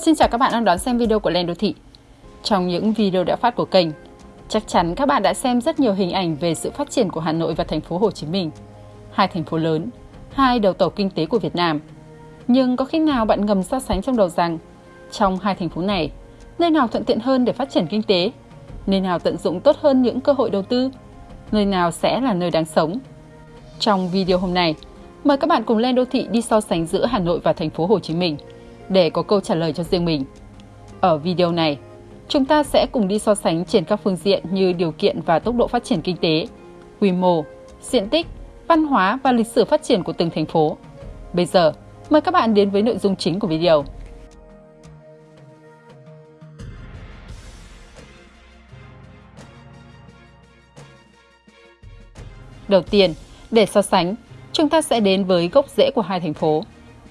Xin chào các bạn đang đón xem video của Lên Đô Thị. Trong những video đã phát của kênh, chắc chắn các bạn đã xem rất nhiều hình ảnh về sự phát triển của Hà Nội và thành phố Hồ Chí Minh, hai thành phố lớn, hai đầu tàu kinh tế của Việt Nam. Nhưng có khi nào bạn ngầm so sánh trong đầu rằng trong hai thành phố này, nơi nào thuận tiện hơn để phát triển kinh tế, nơi nào tận dụng tốt hơn những cơ hội đầu tư, nơi nào sẽ là nơi đáng sống? Trong video hôm nay, mời các bạn cùng lên đô thị đi so sánh giữa Hà Nội và thành phố Hồ Chí Minh để có câu trả lời cho riêng mình. Ở video này, chúng ta sẽ cùng đi so sánh trên các phương diện như điều kiện và tốc độ phát triển kinh tế, quy mô, diện tích, văn hóa và lịch sử phát triển của từng thành phố. Bây giờ, mời các bạn đến với nội dung chính của video. Đầu tiên, để so sánh, chúng ta sẽ đến với gốc rễ của hai thành phố.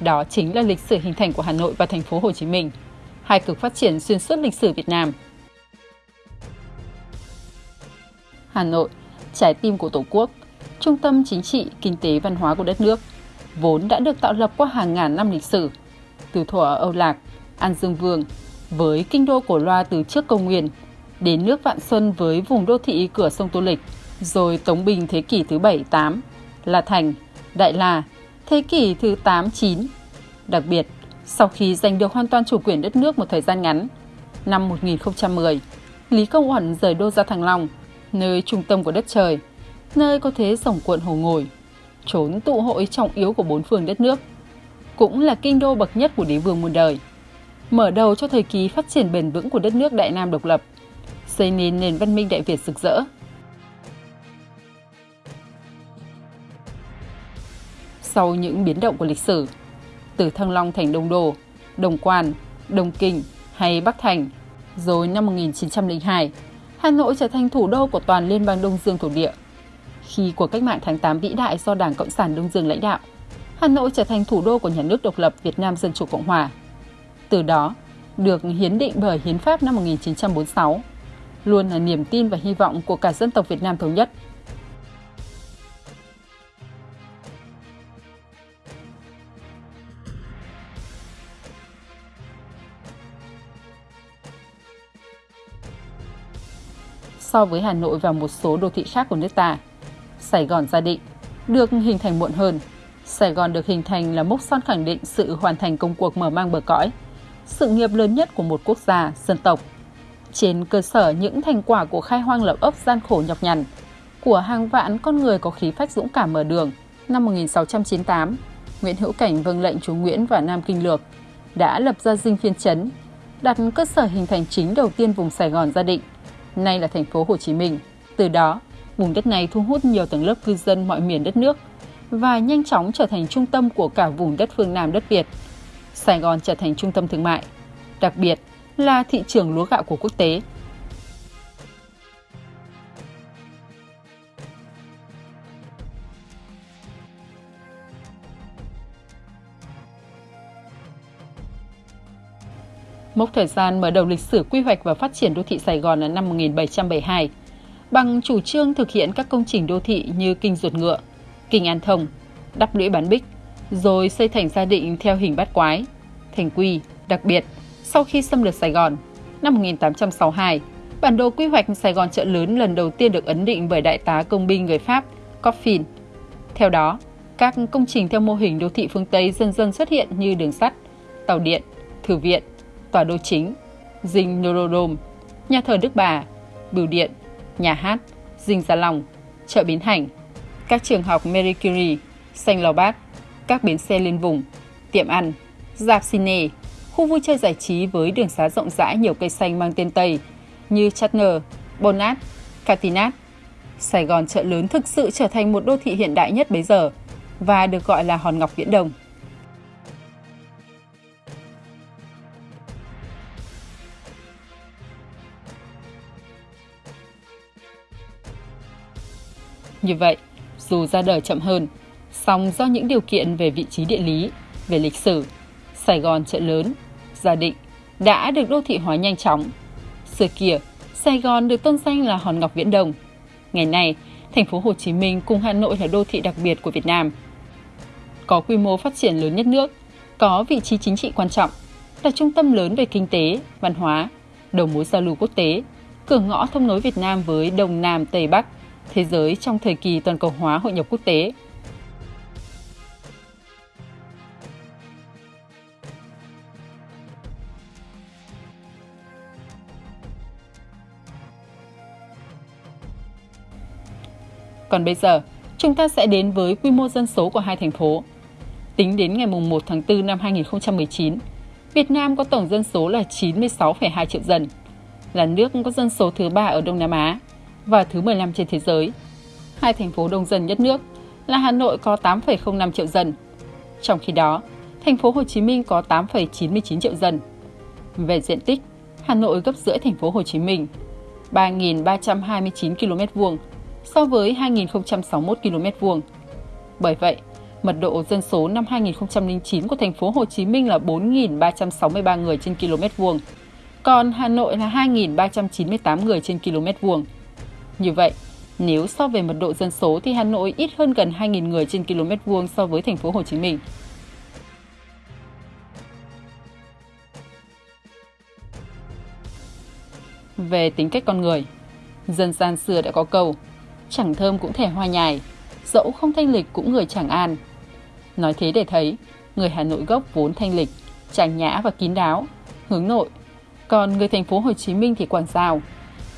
Đó chính là lịch sử hình thành của Hà Nội và thành phố Hồ Chí Minh, hai cực phát triển xuyên suốt lịch sử Việt Nam. Hà Nội, trái tim của Tổ quốc, trung tâm chính trị, kinh tế, văn hóa của đất nước, vốn đã được tạo lập qua hàng ngàn năm lịch sử. Từ thuở Âu Lạc, An Dương Vương, với kinh đô cổ loa từ trước công nguyên, đến nước Vạn Xuân với vùng đô thị cửa sông Tô Lịch, rồi Tống Bình thế kỷ thứ 7-8, La Thành, Đại La, thế kỷ thứ 8-9. Đặc biệt, sau khi giành được hoàn toàn chủ quyền đất nước một thời gian ngắn, năm 1010, Lý Công Uẩn rời đô ra Thăng Long, nơi trung tâm của đất trời, nơi có thế rồng cuộn hồ ngồi, trốn tụ hội trọng yếu của bốn phương đất nước, cũng là kinh đô bậc nhất của đế vương muôn đời. Mở đầu cho thời kỳ phát triển bền vững của đất nước Đại Nam độc lập, xây nên nền văn minh Đại Việt rực rỡ, sau những biến động của lịch sử, từ Thăng Long thành Đông Đô, Đồng Quan, Đông Kinh hay Bắc Thành. Rồi năm 1902, Hà Nội trở thành thủ đô của toàn Liên bang Đông Dương thổ địa. Khi cuộc cách mạng tháng 8 vĩ đại do Đảng Cộng sản Đông Dương lãnh đạo, Hà Nội trở thành thủ đô của nhà nước độc lập Việt Nam Dân Chủ Cộng Hòa. Từ đó, được hiến định bởi Hiến pháp năm 1946, luôn là niềm tin và hy vọng của cả dân tộc Việt Nam thống nhất – so với Hà Nội và một số đô thị khác của nước ta. Sài Gòn gia định được hình thành muộn hơn. Sài Gòn được hình thành là mốc son khẳng định sự hoàn thành công cuộc mở mang bờ cõi, sự nghiệp lớn nhất của một quốc gia, dân tộc. Trên cơ sở những thành quả của khai hoang lập ấp gian khổ nhọc nhằn, của hàng vạn con người có khí phách dũng cảm mở đường, năm 1698, Nguyễn Hữu Cảnh vâng lệnh chúa Nguyễn và Nam Kinh Lược đã lập ra dinh phiên chấn, đặt cơ sở hình thành chính đầu tiên vùng Sài Gòn gia định – nay là thành phố Hồ Chí Minh. Từ đó, vùng đất này thu hút nhiều tầng lớp cư dân mọi miền đất nước và nhanh chóng trở thành trung tâm của cả vùng đất phương Nam đất Việt. Sài Gòn trở thành trung tâm thương mại, đặc biệt là thị trường lúa gạo của quốc tế. Mốc thời gian mở đầu lịch sử quy hoạch và phát triển đô thị Sài Gòn là năm 1772, bằng chủ trương thực hiện các công trình đô thị như kinh ruột ngựa, kinh an thông, đắp lũy bán bích, rồi xây thành gia định theo hình bát quái, thành quy, đặc biệt, sau khi xâm lược Sài Gòn, năm 1862, bản đồ quy hoạch Sài Gòn chợ lớn lần đầu tiên được ấn định bởi đại tá công binh người Pháp Coffin. Theo đó, các công trình theo mô hình đô thị phương Tây dần dần xuất hiện như đường sắt, tàu điện, thư viện, tòa đô chính, dinh Norodom, nhà thờ Đức Bà, bưu điện, nhà hát, dinh Gia Long, chợ Bến Hành, các trường học Marie Curie, Lò Bát, các bến xe liên vùng, tiệm ăn, dạp cine, khu vui chơi giải trí với đường xá rộng rãi nhiều cây xanh mang tên Tây như Chatner, Bonat, Catinat. Sài Gòn chợ lớn thực sự trở thành một đô thị hiện đại nhất bấy giờ và được gọi là hòn ngọc viễn đồng. Như vậy, dù ra đời chậm hơn, song do những điều kiện về vị trí địa lý, về lịch sử, Sài Gòn chợ lớn, Gia Định đã được đô thị hóa nhanh chóng. Xưa kia, Sài Gòn được tôn danh là hòn ngọc viễn Đông. Ngày nay, thành phố Hồ Chí Minh cùng Hà Nội là đô thị đặc biệt của Việt Nam. Có quy mô phát triển lớn nhất nước, có vị trí chính trị quan trọng, là trung tâm lớn về kinh tế, văn hóa, đầu mối giao lưu quốc tế, cửa ngõ thông nối Việt Nam với Đông Nam Tây Bắc, thế giới trong thời kỳ toàn cầu hóa hội nhập quốc tế. Còn bây giờ, chúng ta sẽ đến với quy mô dân số của hai thành phố. Tính đến ngày 1 tháng 4 năm 2019, Việt Nam có tổng dân số là 96,2 triệu dân, là nước có dân số thứ ba ở Đông Nam Á và thứ 15 trên thế giới. Hai thành phố đông dân nhất nước là Hà Nội có 8,05 triệu dân. Trong khi đó, thành phố Hồ Chí Minh có 8,99 triệu dân. Về diện tích, Hà Nội gấp rưỡi thành phố Hồ Chí Minh, 3.329 km vuông so với 2.061 km vuông. Bởi vậy, mật độ dân số năm 2009 của thành phố Hồ Chí Minh là 4.363 người trên km vuông, còn Hà Nội là 2.398 người trên km vuông. Như vậy, nếu so về mật độ dân số thì Hà Nội ít hơn gần 2.000 người trên km vuông so với thành phố Hồ Chí Minh. Về tính cách con người, dân gian xưa đã có câu chẳng thơm cũng thể hoa nhài, dẫu không thanh lịch cũng người chẳng an. Nói thế để thấy, người Hà Nội gốc vốn thanh lịch, trang nhã và kín đáo, hướng nội, còn người thành phố Hồ Chí Minh thì quảng giao.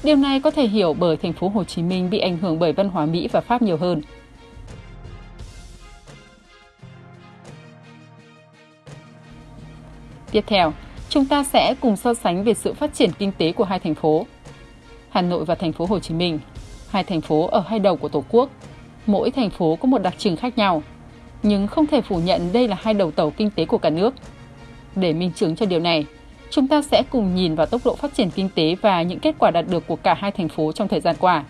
Điều này có thể hiểu bởi thành phố Hồ Chí Minh bị ảnh hưởng bởi văn hóa Mỹ và Pháp nhiều hơn. Tiếp theo, chúng ta sẽ cùng so sánh về sự phát triển kinh tế của hai thành phố. Hà Nội và thành phố Hồ Chí Minh hai thành phố ở hai đầu của Tổ quốc. Mỗi thành phố có một đặc trưng khác nhau, nhưng không thể phủ nhận đây là hai đầu tàu kinh tế của cả nước. Để minh chứng cho điều này, chúng ta sẽ cùng nhìn vào tốc độ phát triển kinh tế và những kết quả đạt được của cả hai thành phố trong thời gian qua.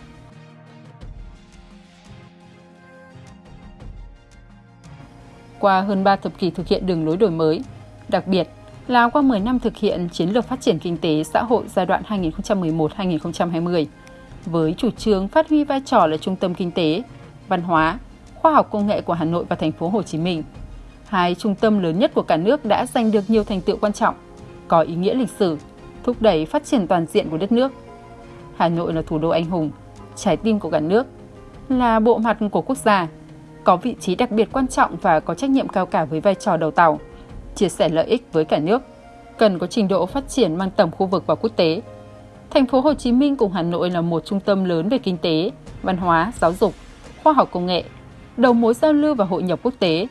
Qua hơn 3 thập kỷ thực hiện đường lối đổi mới, đặc biệt là qua 10 năm thực hiện chiến lược phát triển kinh tế xã hội giai đoạn 2011-2020, với chủ trương phát huy vai trò là trung tâm kinh tế, văn hóa, khoa học công nghệ của Hà Nội và thành phố Hồ Chí Minh. Hai trung tâm lớn nhất của cả nước đã giành được nhiều thành tựu quan trọng, có ý nghĩa lịch sử, thúc đẩy phát triển toàn diện của đất nước. Hà Nội là thủ đô anh hùng, trái tim của cả nước, là bộ mặt của quốc gia, có vị trí đặc biệt quan trọng và có trách nhiệm cao cả với vai trò đầu tàu, chia sẻ lợi ích với cả nước, cần có trình độ phát triển mang tầm khu vực và quốc tế, Thành phố Hồ Chí Minh cùng Hà Nội là một trung tâm lớn về kinh tế, văn hóa, giáo dục, khoa học công nghệ, đầu mối giao lưu và hội nhập quốc tế,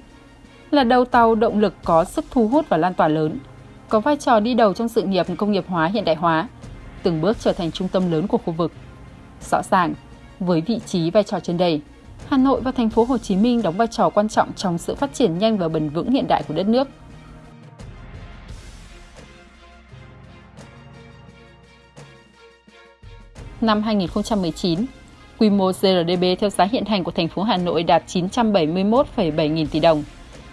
là đầu tàu động lực có sức thu hút và lan tỏa lớn, có vai trò đi đầu trong sự nghiệp công nghiệp hóa hiện đại hóa, từng bước trở thành trung tâm lớn của khu vực. Rõ ràng, với vị trí vai trò trên đây, Hà Nội và thành phố Hồ Chí Minh đóng vai trò quan trọng trong sự phát triển nhanh và bền vững hiện đại của đất nước. năm 2019, quy mô GRDP theo giá hiện hành của thành phố Hà Nội đạt 971,7 nghìn tỷ đồng,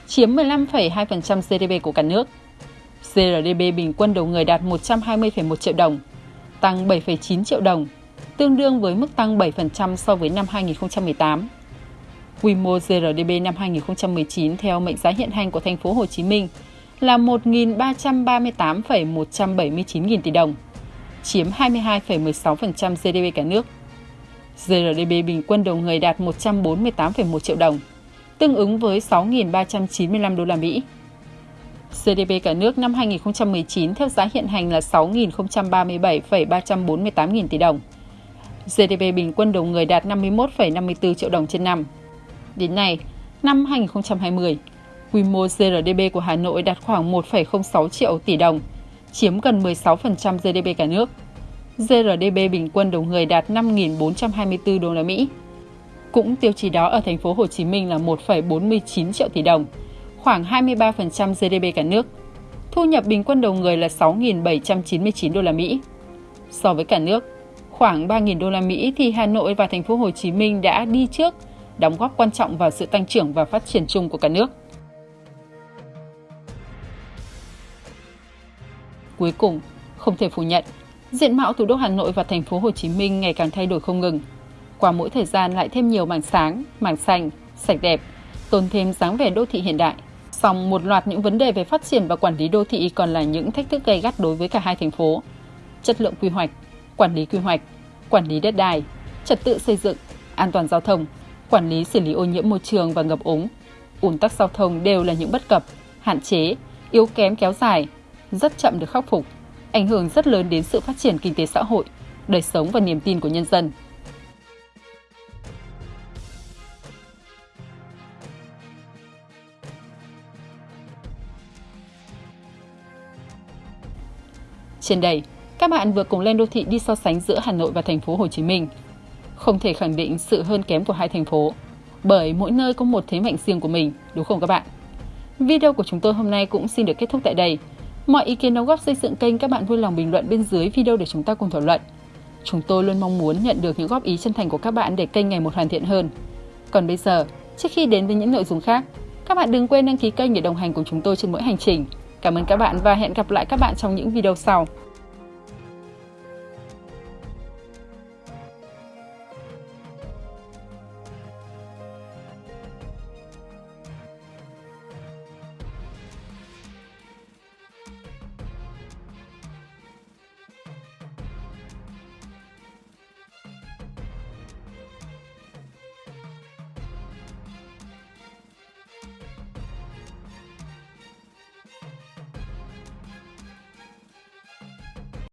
chiếm 15,2% GDP của cả nước. GRDP bình quân đầu người đạt 120,1 triệu đồng, tăng 7,9 triệu đồng, tương đương với mức tăng 7% so với năm 2018. Quy mô GRDP năm 2019 theo mệnh giá hiện hành của thành phố Hồ Chí Minh là 1.338,179 nghìn tỷ đồng, chiếm 22,16% GDP cả nước. GRDP bình quân đầu người đạt 148,1 triệu đồng, tương ứng với 6.395 đô la Mỹ. GDP cả nước năm 2019 theo giá hiện hành là 6.037,348 nghìn tỷ đồng. GDP bình quân đầu người đạt 51,54 triệu đồng trên năm. Đến nay, năm 2020, quy mô GRDP của Hà Nội đạt khoảng 1,06 triệu tỷ đồng, chiếm gần 16% GDP cả nước. GRDP bình quân đầu người đạt 5.424 đô la Mỹ. Cũng tiêu chí đó ở thành phố Hồ Chí Minh là 1,49 triệu tỷ đồng, khoảng 23% GDP cả nước. Thu nhập bình quân đầu người là 6.799 đô la Mỹ. So với cả nước, khoảng 3.000 đô la Mỹ thì Hà Nội và thành phố Hồ Chí Minh đã đi trước, đóng góp quan trọng vào sự tăng trưởng và phát triển chung của cả nước. Cuối cùng, không thể phủ nhận, diện mạo thủ đô Hà Nội và thành phố Hồ Chí Minh ngày càng thay đổi không ngừng. Qua mỗi thời gian lại thêm nhiều mảng sáng, mảng xanh, sạch đẹp, tôn thêm dáng vẻ đô thị hiện đại. Song một loạt những vấn đề về phát triển và quản lý đô thị còn là những thách thức gay gắt đối với cả hai thành phố. Chất lượng quy hoạch, quản lý quy hoạch, quản lý đất đai, trật tự xây dựng, an toàn giao thông, quản lý xử lý ô nhiễm môi trường và ngập úng, ùn tắc giao thông đều là những bất cập, hạn chế, yếu kém kéo dài, rất chậm được khắc phục, ảnh hưởng rất lớn đến sự phát triển kinh tế xã hội, đời sống và niềm tin của nhân dân. Trên đây, các bạn vừa cùng lên đô thị đi so sánh giữa Hà Nội và thành phố Hồ Chí Minh. Không thể khẳng định sự hơn kém của hai thành phố, bởi mỗi nơi có một thế mạnh riêng của mình, đúng không các bạn? Video của chúng tôi hôm nay cũng xin được kết thúc tại đây. Mọi ý kiến đóng góp xây dựng kênh các bạn vui lòng bình luận bên dưới video để chúng ta cùng thảo luận. Chúng tôi luôn mong muốn nhận được những góp ý chân thành của các bạn để kênh ngày một hoàn thiện hơn. Còn bây giờ, trước khi đến với những nội dung khác, các bạn đừng quên đăng ký kênh để đồng hành cùng chúng tôi trên mỗi hành trình. Cảm ơn các bạn và hẹn gặp lại các bạn trong những video sau.